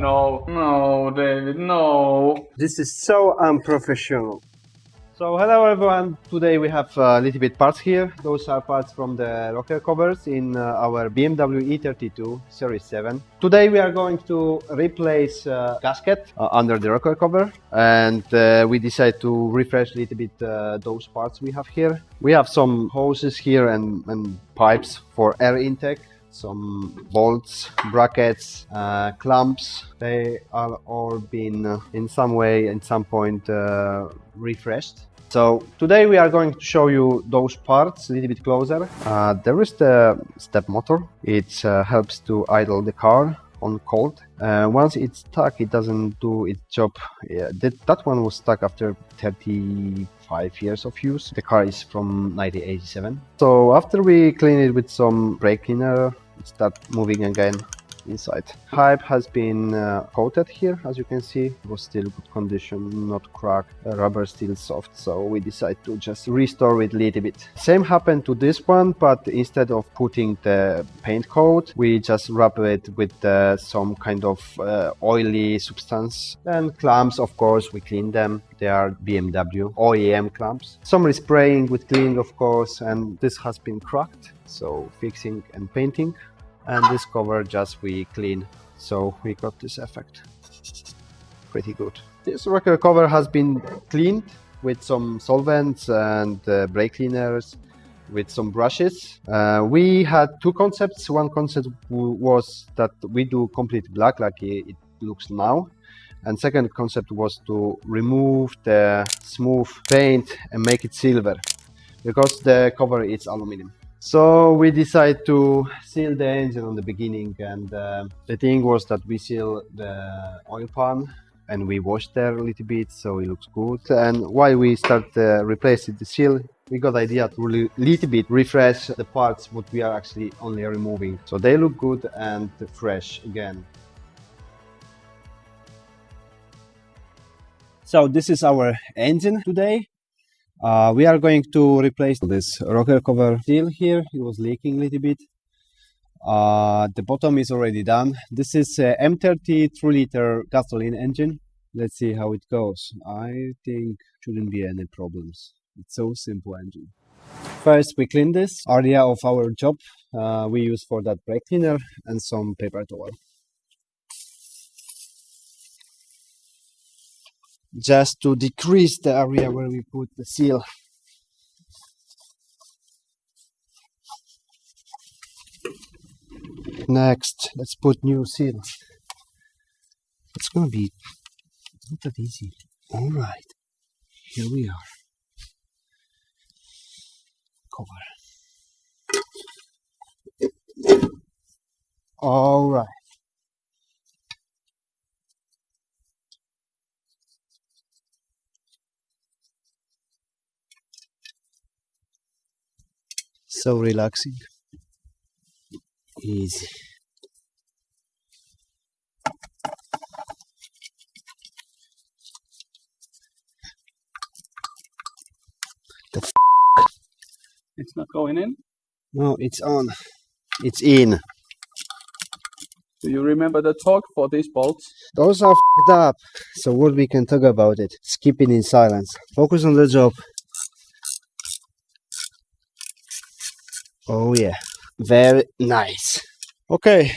no, no, David, no. This is so unprofessional. So hello everyone, today we have a little bit parts here. Those are parts from the rocker covers in uh, our BMW E32 Series 7. Today we are going to replace uh, gasket uh, under the rocker cover and uh, we decide to refresh a little bit uh, those parts we have here. We have some hoses here and, and pipes for air intake some bolts, brackets, uh, clamps. They are all been uh, in some way, in some point, uh, refreshed. So today we are going to show you those parts a little bit closer. Uh, there is the step motor. It uh, helps to idle the car on cold. Uh, once it's stuck, it doesn't do its job. Yeah, that, that one was stuck after 35 years of use. The car is from 1987. So after we clean it with some brake cleaner, start moving again inside. Pipe has been uh, coated here, as you can see. It was still good condition, not cracked. The rubber still soft, so we decided to just restore it a little bit. Same happened to this one, but instead of putting the paint coat, we just rub it with uh, some kind of uh, oily substance. And clamps, of course, we clean them. They are BMW OEM clamps. Some respraying with cleaning, of course, and this has been cracked. So fixing and painting and this cover just we clean so we got this effect. Pretty good. This rocker cover has been cleaned with some solvents and uh, brake cleaners with some brushes. Uh, we had two concepts. One concept was that we do complete black like it looks now and second concept was to remove the smooth paint and make it silver because the cover is aluminum so we decided to seal the engine on the beginning and uh, the thing was that we seal the oil pan and we washed there a little bit so it looks good. And while we start uh, replacing the seal we got idea to really little bit refresh the parts what we are actually only removing. So they look good and fresh again. So this is our engine today uh, we are going to replace this rocker cover seal here. It was leaking a little bit. Uh, the bottom is already done. This is a M30 3 liter gasoline engine. Let's see how it goes. I think shouldn't be any problems. It's so simple engine. First we clean this area of our job. Uh, we use for that brake cleaner and some paper towel. Just to decrease the area where we put the seal. Next, let's put new seal. It's gonna be not that easy. All right, here we are. Cover. All right. So relaxing. Easy. The f it's not going in? No it's on. It's in. Do you remember the torque for these bolts? Those are f***ed up so what we can talk about it? Skipping in silence. Focus on the job Oh yeah, very nice. Okay.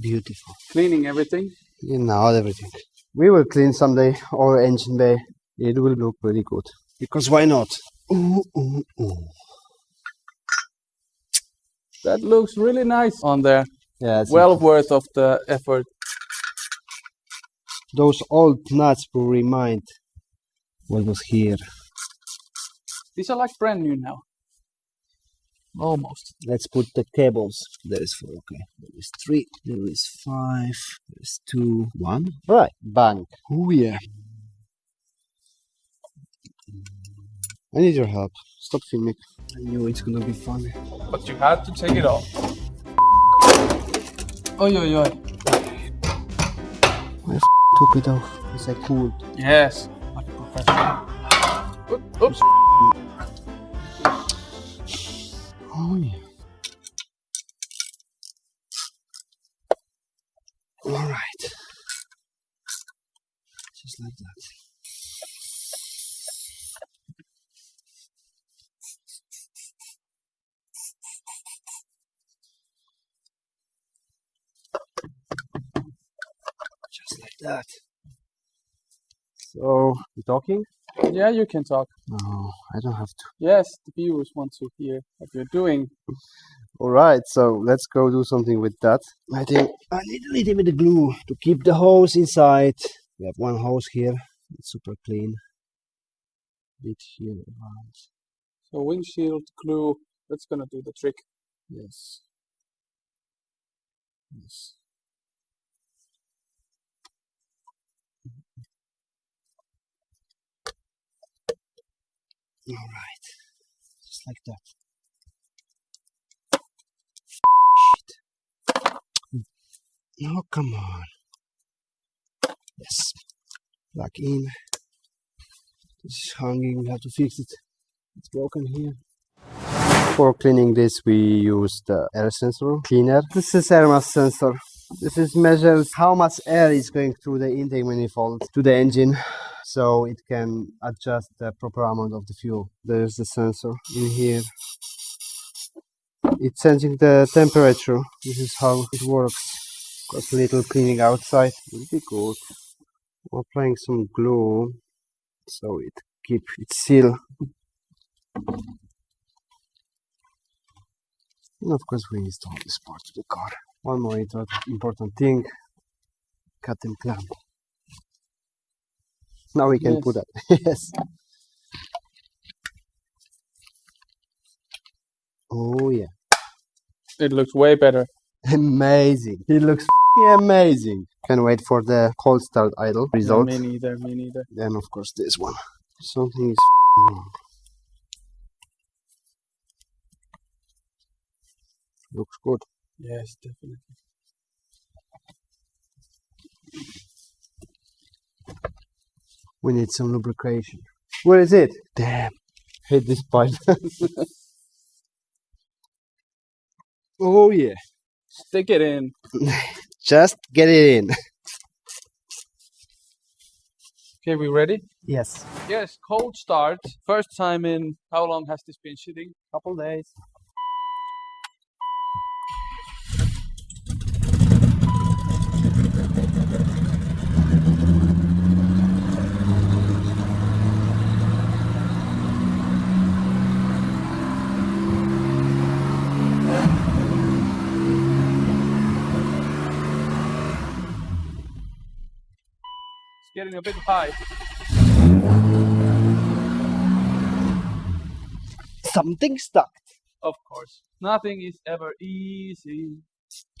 Beautiful. Cleaning everything? Yeah, not everything. We will clean someday our engine bay. It will look really good. Because why not? Ooh, ooh, ooh. That looks really nice on there. Yeah, well worth of the effort. Those old nuts will remind what was here. These are like brand new now. Almost. Let's put the cables. There is four. Okay. There is three. There is five. There is two. One. Right. Bang. Oh yeah. I need your help. Stop filming. I knew it's gonna be funny. But you had to take it off. Oi oi oi. I took it off. It's like cool. Yes. Like a professional. Oops. Oh yeah. All right. Just like that. Just like that. So, you talking? Yeah, you can talk. No, I don't have to. Yes, the viewers want to hear what you're doing. All right, so let's go do something with that. I think I need a little bit of glue to keep the hose inside. We have one hose here. It's super clean. Bit here around. So windshield glue, that's gonna do the trick. Yes. Yes. All right, just like that. Shit. Oh, come on. Yes. Plug in. This is hanging. We have to fix it. It's broken here. For cleaning this, we use the air sensor cleaner. This is air mass sensor. This is measures how much air is going through the intake manifold to the engine so it can adjust the proper amount of the fuel. There's the sensor in here. It's sensing the temperature. This is how it works. Got a little cleaning outside. Will be good. We're applying some glue so it keep its seal. And of course we install this part to the car. One more important thing, cut and clamp. Now we can Yes. put that. yes. Oh yeah. It looks way better. Amazing. It looks amazing. Can wait for the cold start idle Yeah, result. me neither, me neither. Then of course this one. Something is f***ing wrong. Looks good. Yes, definitely. We need some lubrication. Where is it? Damn. Hit this pipe. oh yeah. Stick it in. Just get it in. Okay, we ready? Yes. Yes, cold start. First time in how long has this been sitting? Couple days. Getting a bit high. Something stuck. Of course. Nothing is ever easy.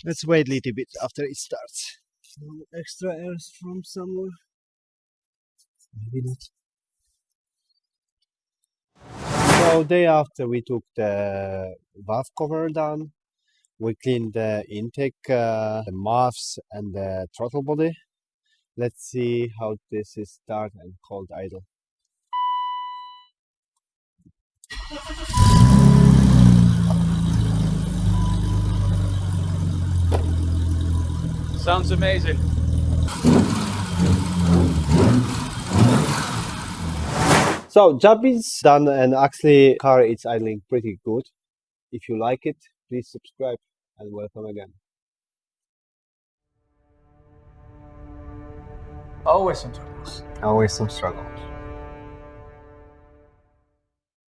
Let's wait a little bit after it starts. Some extra air from somewhere. Maybe not. So day after we took the valve cover down, we cleaned the intake, uh, the muffs and the throttle body. Let's see how this is done and cold idle. Sounds amazing. So job is done and actually car is idling pretty good. If you like it, please subscribe and welcome again. Always some troubles. Always some struggle.